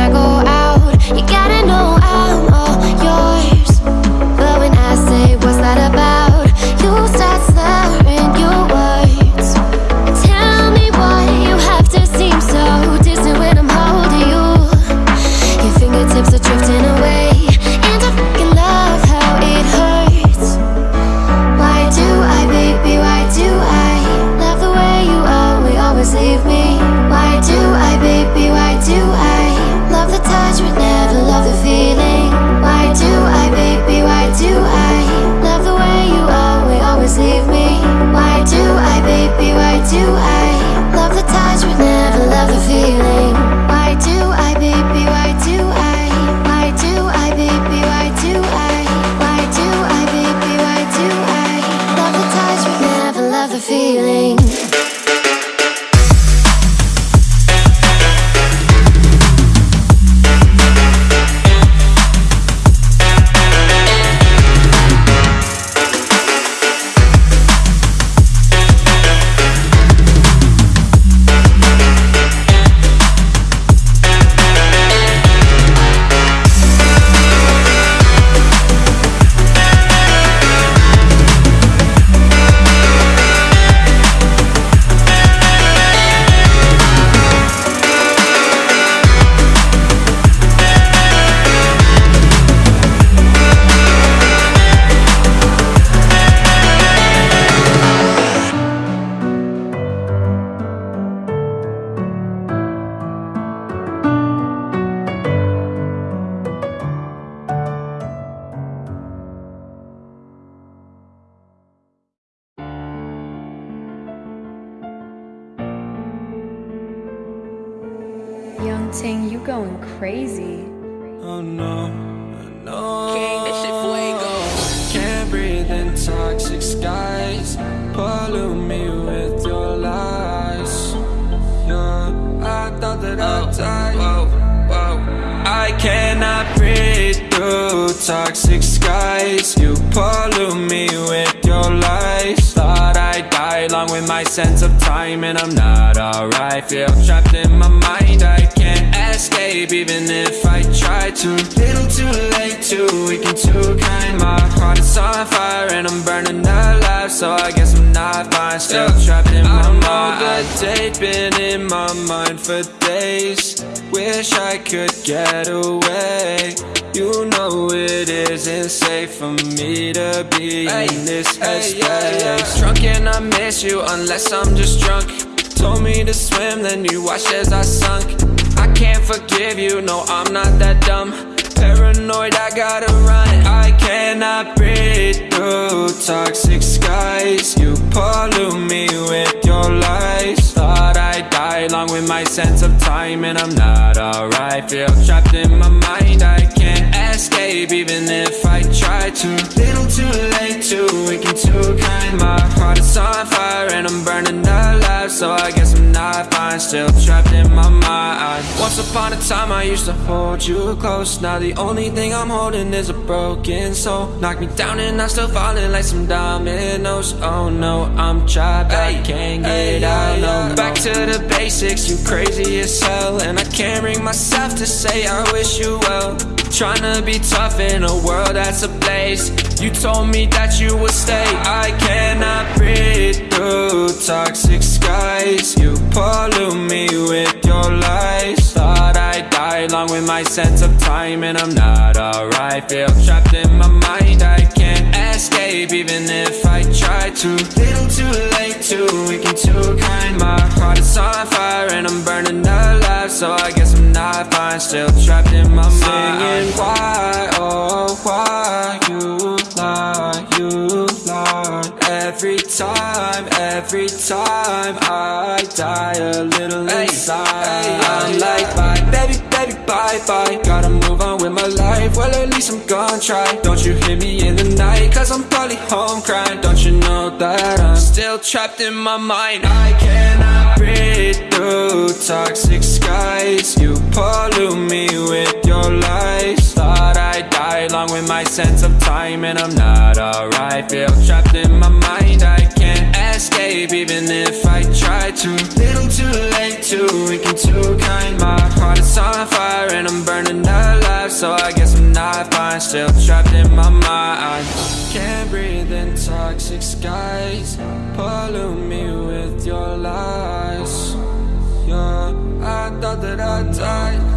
staying up going crazy. Oh no, no. King, this shit fuego. Can't breathe in toxic skies. Pollute me with your lies. Yeah, I thought that I'd oh, die. Whoa, whoa. I cannot breathe through toxic skies. You pollute me with your lies. Thought I'd die along with my sense of time, and I'm not alright. Feel trapped in my mind. I can't escape even if I try to. Little too late, too weak and too kind. My heart is on fire and I'm burning alive, so I guess I'm not fine. Still trapped in my mind. I know the date been in my mind for days. Wish I could get away. You know it isn't safe for me to be in this headspace. Drunk and I miss you unless I'm just drunk. Told me to swim, then you watched as I sunk. Can't forgive you, no, I'm not that dumb. Paranoid, I gotta run. I cannot breathe through toxic skies. You pollute me with your lies. Thought along with my sense of time, and I'm not alright. Feel trapped in my mind, I can't escape even if I try to. Little too late, too weak and too kind. My heart is on fire and I'm burning alive, so I guess I'm not fine. Still trapped in my mind. Once upon a time, I used to hold you close. Now the only thing I'm holding is a broken soul. Knock me down and I'm still falling like some dominoes. Oh no, I'm trapped, I can't get out. No, back to the basics. You crazy as hell, and I can't bring myself to say I wish you well. Trying to be tough in a world that's a ablaze. You told me that you would stay. I cannot breathe through toxic skies. You pollute me with your lies. Thought I'd die along with my sense of time, and I'm not alright. Feel trapped in my mind. I can't escape even if I try to. Little too too weak and too kind. My heart is on fire and I'm burning alive, so I guess I'm not fine. Still trapped in my mind. Singing why, oh why you lie, you lie. Every time, every time I die a little inside. I'm like bye, baby, baby, bye, bye. Gotta move on with my life. Well, at least I'm gonna try. Don't you hear me in the night? Cause I'm probably home crying. Don't you know that I'm still trapped in my mind? I cannot breathe through toxic skies. You pollute me with your lies. Thought I'd die along with my sense of time, and I'm not alright. Feel trapped in my mind. Toxic skies. Pollute me with your lies. Yeah, I thought that I'd die